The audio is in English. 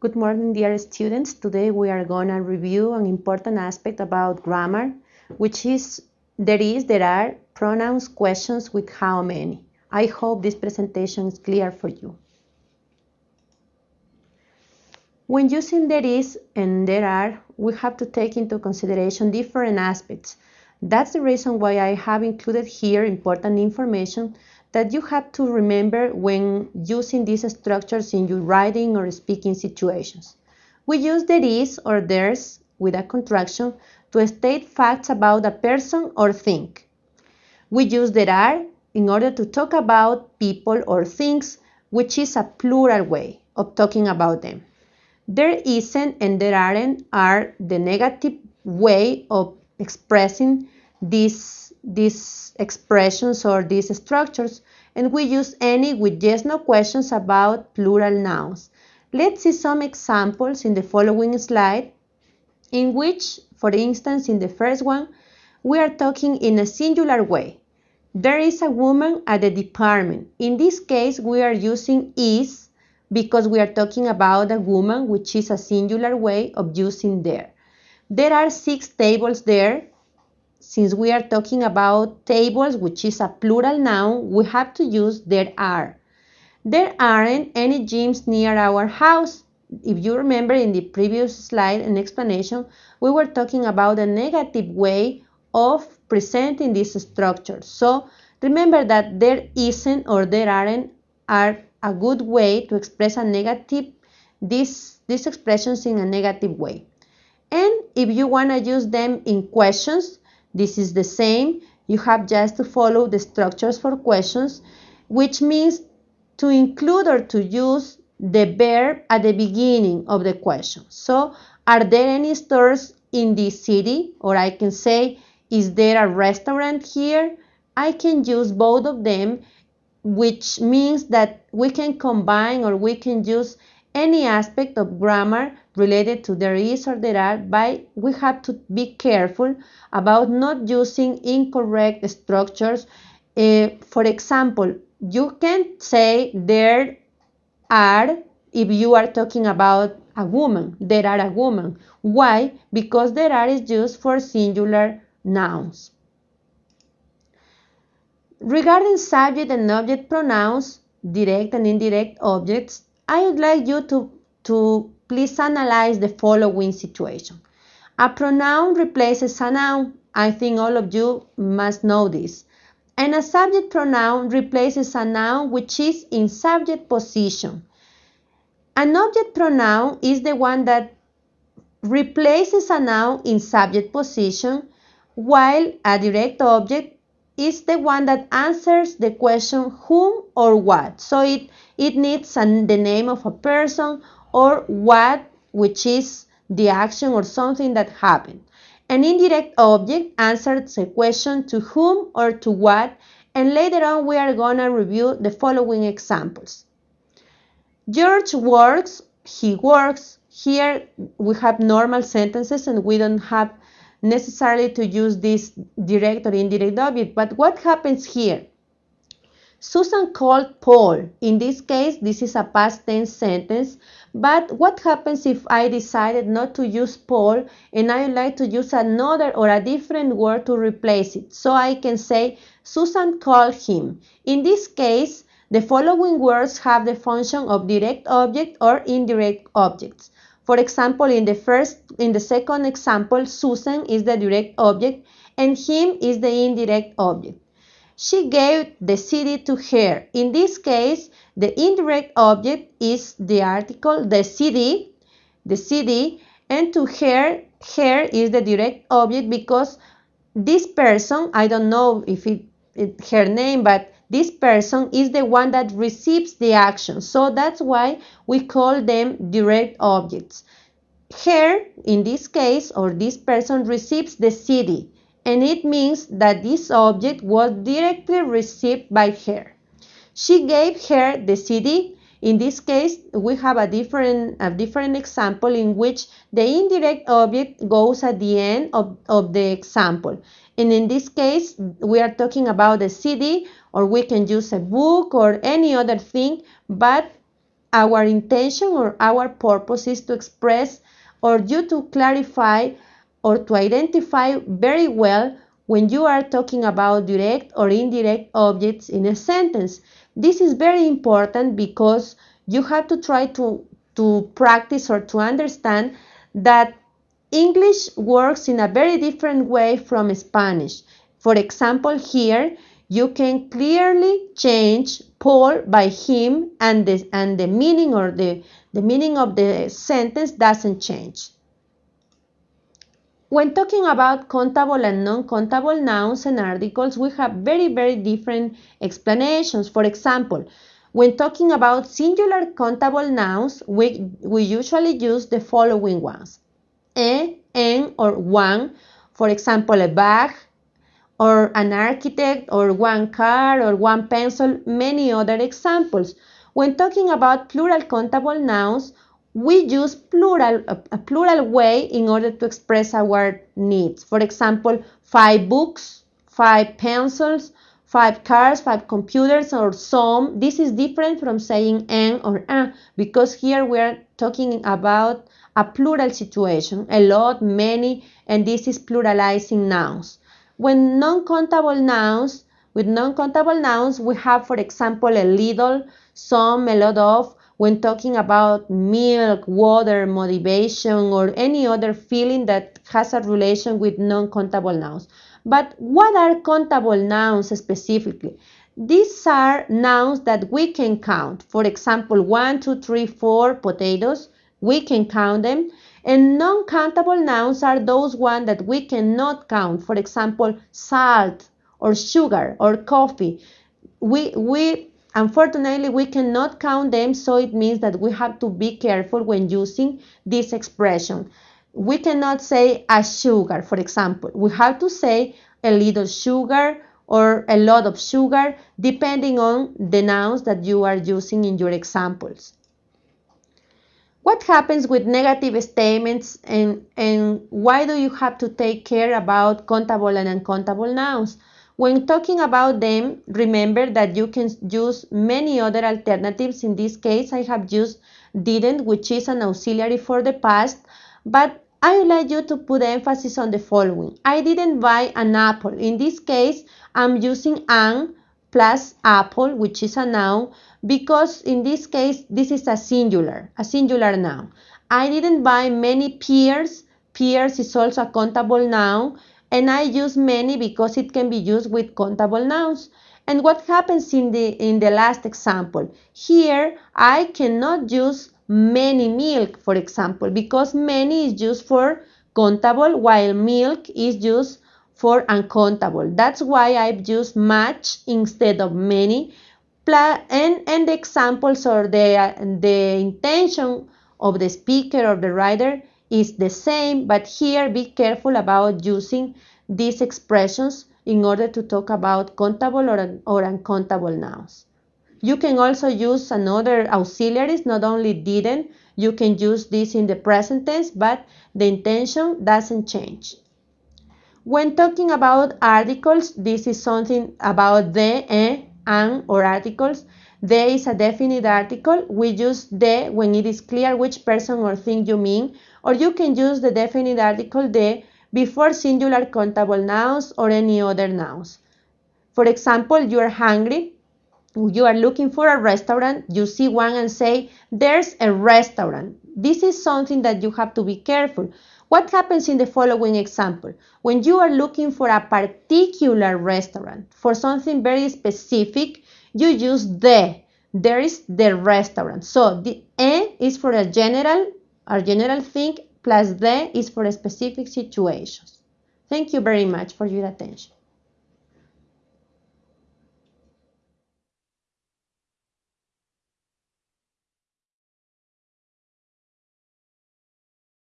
Good morning, dear students. Today we are going to review an important aspect about grammar, which is there is, there are pronouns questions with how many. I hope this presentation is clear for you. When using there is and there are, we have to take into consideration different aspects. That's the reason why I have included here important information that you have to remember when using these structures in your writing or speaking situations. We use there is or there's with a contraction to state facts about a person or thing. We use there are in order to talk about people or things, which is a plural way of talking about them. There isn't and there aren't are the negative way of expressing these, these expressions or these structures and we use any with yes no questions about plural nouns. Let's see some examples in the following slide in which, for instance, in the first one, we are talking in a singular way. There is a woman at the department. In this case, we are using is because we are talking about a woman, which is a singular way of using there. There are six tables there since we are talking about tables, which is a plural noun, we have to use there are. There aren't any gyms near our house. If you remember in the previous slide and explanation, we were talking about a negative way of presenting this structure. So remember that there isn't or there aren't are a good way to express a negative, this, these expressions in a negative way. And if you want to use them in questions, this is the same. You have just to follow the structures for questions, which means to include or to use the verb at the beginning of the question. So, are there any stores in this city? Or I can say, is there a restaurant here? I can use both of them, which means that we can combine or we can use any aspect of grammar related to there is or there are, but we have to be careful about not using incorrect structures. Uh, for example, you can say there are if you are talking about a woman, there are a woman. Why? Because there are is used for singular nouns. Regarding subject and object pronouns, direct and indirect objects, I would like you to, to please analyze the following situation. A pronoun replaces a noun. I think all of you must know this. And a subject pronoun replaces a noun which is in subject position. An object pronoun is the one that replaces a noun in subject position, while a direct object is the one that answers the question whom or what. So it, it needs an, the name of a person or what, which is the action or something that happened. An indirect object answers a question to whom or to what, and later on we are going to review the following examples. George works, he works. Here we have normal sentences and we don't have necessarily to use this direct or indirect object. But what happens here? Susan called Paul. In this case, this is a past tense sentence. But what happens if I decided not to use Paul and I would like to use another or a different word to replace it? So I can say Susan called him. In this case, the following words have the function of direct object or indirect objects. For example, in the first, in the second example, Susan is the direct object and him is the indirect object. She gave the city to her. In this case, the indirect object is the article, the city, the city, and to her, her is the direct object because this person, I don't know if it, it her name, but this person is the one that receives the action. So that's why we call them direct objects. Her, in this case, or this person receives the city, and it means that this object was directly received by her. She gave her the CD. In this case, we have a different, a different example in which the indirect object goes at the end of, of the example. And in this case, we are talking about the CD or we can use a book or any other thing, but our intention or our purpose is to express or you to clarify or to identify very well when you are talking about direct or indirect objects in a sentence. This is very important because you have to try to, to practice or to understand that English works in a very different way from Spanish. For example, here you can clearly change Paul by him and the, and the meaning or the, the meaning of the sentence doesn't change. When talking about countable and non-countable nouns and articles, we have very, very different explanations. For example, when talking about singular countable nouns, we, we usually use the following ones. E, en, or one. For example, a bag, or an architect, or one car, or one pencil, many other examples. When talking about plural countable nouns, we use plural, a, a, plural way in order to express our needs. For example, five books, five pencils, five cars, five computers, or some. This is different from saying en or un because here we are talking about a plural situation, a lot, many, and this is pluralizing nouns. When non-countable nouns, with non-countable nouns, we have, for example, a little, some, a lot of, when talking about milk, water, motivation, or any other feeling that has a relation with non-countable nouns. But what are countable nouns specifically? These are nouns that we can count. For example, one, two, three, four potatoes. We can count them. And non-countable nouns are those ones that we cannot count. For example, salt or sugar or coffee. We, we Unfortunately, we cannot count them, so it means that we have to be careful when using this expression. We cannot say a sugar, for example. We have to say a little sugar or a lot of sugar, depending on the nouns that you are using in your examples. What happens with negative statements and, and why do you have to take care about countable and uncountable nouns? When talking about them, remember that you can use many other alternatives. In this case, I have used didn't, which is an auxiliary for the past, but I would like you to put emphasis on the following. I didn't buy an apple. In this case, I'm using an plus apple, which is a noun, because in this case, this is a singular, a singular noun. I didn't buy many pears. Pears is also a countable noun and I use many because it can be used with countable nouns. And what happens in the, in the last example? Here, I cannot use many milk, for example, because many is used for countable while milk is used for uncountable. That's why I've used much instead of many. And, and the examples or the, the intention of the speaker or the writer is the same, but here be careful about using these expressions in order to talk about countable or, or uncountable nouns. You can also use another auxiliaries, not only didn't, you can use this in the present tense, but the intention doesn't change. When talking about articles, this is something about the, eh, and, or articles. The is a definite article. We use the when it is clear which person or thing you mean, or you can use the definite article the before singular countable nouns or any other nouns. For example, you are hungry, you are looking for a restaurant, you see one and say, there's a restaurant. This is something that you have to be careful. What happens in the following example? When you are looking for a particular restaurant, for something very specific, you use the. There is the restaurant. So the e is for a general, a general thing, plus the is for specific situations. Thank you very much for your attention.